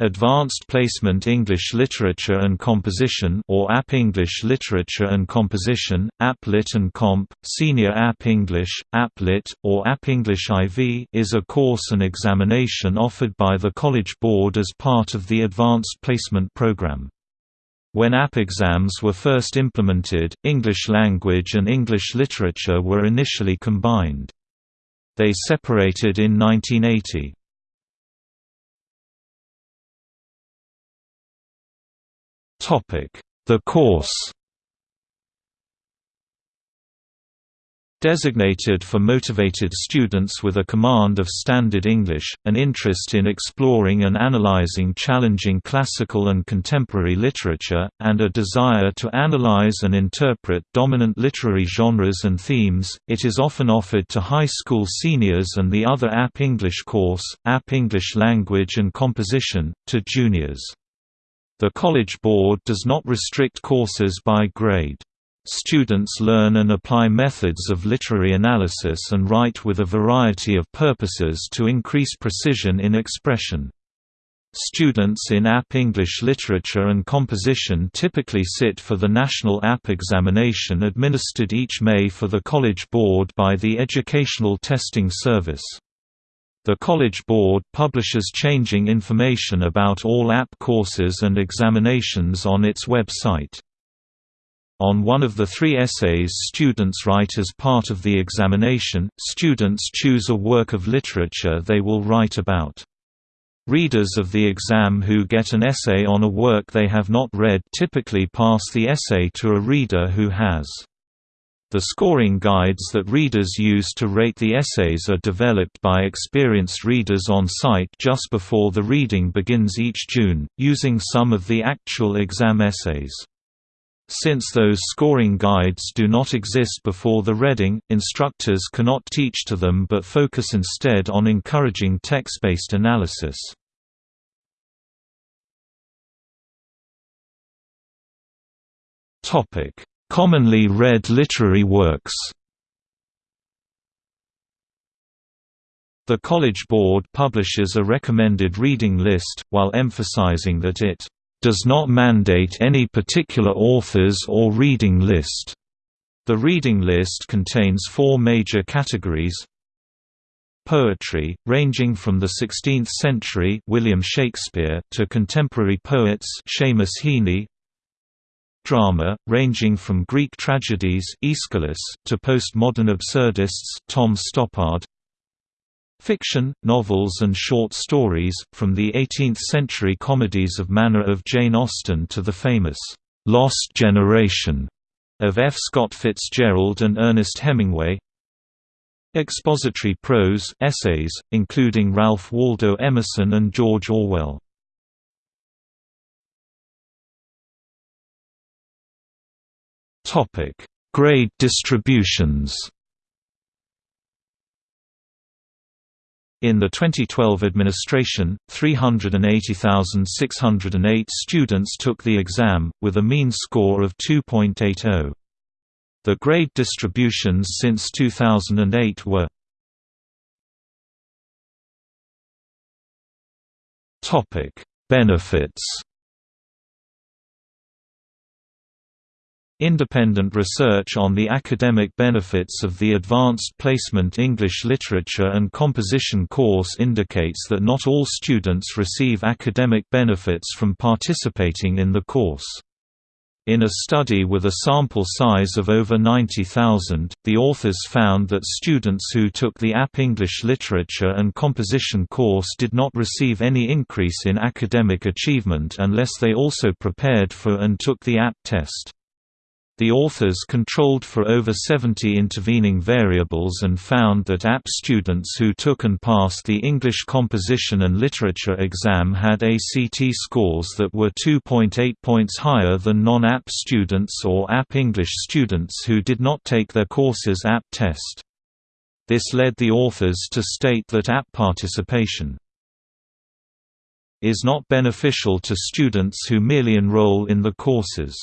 Advanced Placement English Literature and Composition or AP English Literature and Composition, AP Lit and Comp, Senior AP English, AP Lit, or AP English IV is a course and examination offered by the College Board as part of the Advanced Placement Program. When AP exams were first implemented, English language and English literature were initially combined. They separated in 1980. The course Designated for motivated students with a command of Standard English, an interest in exploring and analyzing challenging classical and contemporary literature, and a desire to analyze and interpret dominant literary genres and themes, it is often offered to high school seniors and the other AP English course, AP English Language and Composition, to juniors. The College Board does not restrict courses by grade. Students learn and apply methods of literary analysis and write with a variety of purposes to increase precision in expression. Students in AP English Literature and Composition typically sit for the National AP Examination administered each May for the College Board by the Educational Testing Service. The College Board publishes changing information about all AP courses and examinations on its website. On one of the three essays students write as part of the examination, students choose a work of literature they will write about. Readers of the exam who get an essay on a work they have not read typically pass the essay to a reader who has. The scoring guides that readers use to rate the essays are developed by experienced readers on site just before the reading begins each June, using some of the actual exam essays. Since those scoring guides do not exist before the reading, instructors cannot teach to them but focus instead on encouraging text-based analysis. Topic Commonly read literary works The College Board publishes a recommended reading list, while emphasizing that it does not mandate any particular authors or reading list. The reading list contains four major categories Poetry, ranging from the 16th century William Shakespeare to contemporary poets Seamus Heaney, drama, ranging from Greek tragedies Aeschylus to postmodern absurdists Tom Stoppard. Fiction, novels and short stories, from the 18th-century comedies of manner of Jane Austen to the famous «Lost Generation» of F. Scott Fitzgerald and Ernest Hemingway. Expository prose, essays, including Ralph Waldo Emerson and George Orwell. Topic: Grade distributions. In the 2012 administration, 380,608 students took the exam, with a mean score of 2.80. The grade distributions since 2008 were Benefits Independent research on the academic benefits of the Advanced Placement English Literature and Composition course indicates that not all students receive academic benefits from participating in the course. In a study with a sample size of over 90,000, the authors found that students who took the AP English Literature and Composition course did not receive any increase in academic achievement unless they also prepared for and took the AP test. The authors controlled for over 70 intervening variables and found that AP students who took and passed the English Composition and Literature exam had ACT scores that were 2.8 points higher than non-AP students or AP English students who did not take their course's AP test. This led the authors to state that AP participation is not beneficial to students who merely enroll in the courses.